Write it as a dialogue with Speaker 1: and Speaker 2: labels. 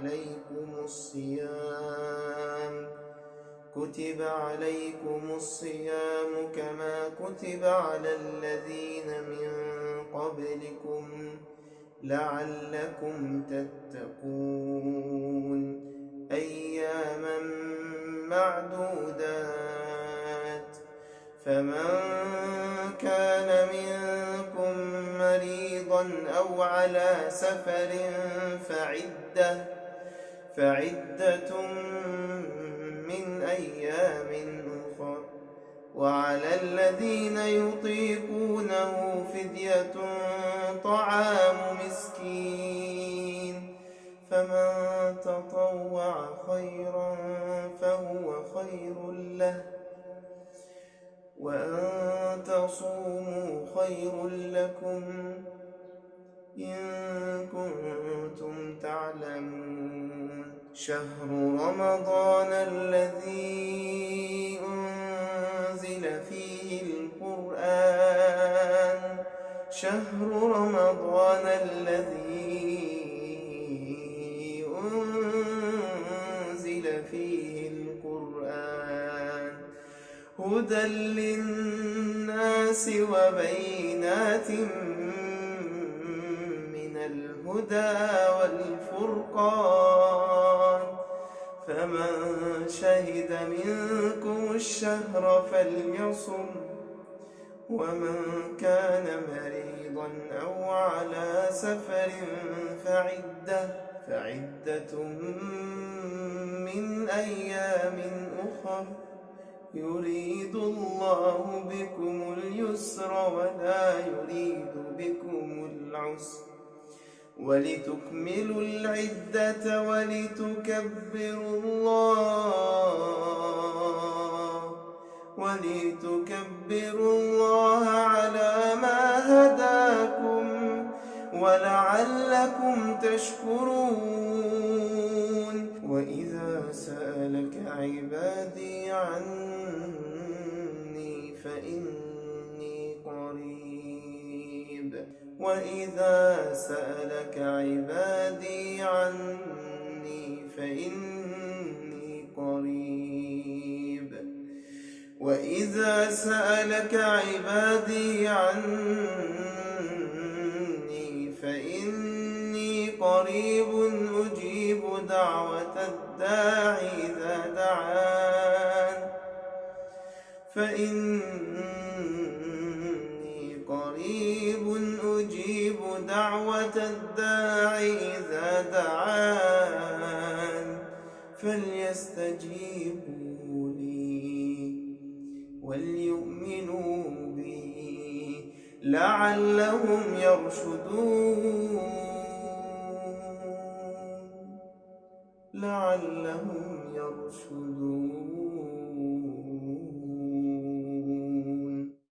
Speaker 1: عليكم الصيام. كتب عليكم الصيام كما كتب على الذين من قبلكم لعلكم تتقون. أياما معدودات. فمن كان منكم مريضا أو على سفر فعدة فعدة من أيام أخر. وعلى الذين يطيقونه فدية طعام مسكين. فمن تطوع خيرا فهو خير له. وأن تصوموا خير لكم إن كنتم شهر رمضان الذي أنزل فيه القرآن. شهر رمضان الذي أنزل فيه القرآن. هدى للناس وبينات من الهدى والفرقان. فمن شهد منكم الشهر فليصم ومن كان مريضا أو على سفر فعدة فعدة من أيام أخر. يريد الله بكم اليسر ولا يريد بكم العسر. ولتكملوا العدة ولتكبروا الله ولتكبروا الله على ما هداكم ولعلكم تشكرون. وإذا سألك عبادي عني فإني وإذا سألك عبادي عني فإني قريب وإذا سألك عبادي عني فإني قريب أجيب دعوة الداعي إذا دعان فإني دعوة الداعي إذا دعان فليستجيبوا لي وليؤمنوا بي لعلهم يرشدون. لعلهم يرشدون.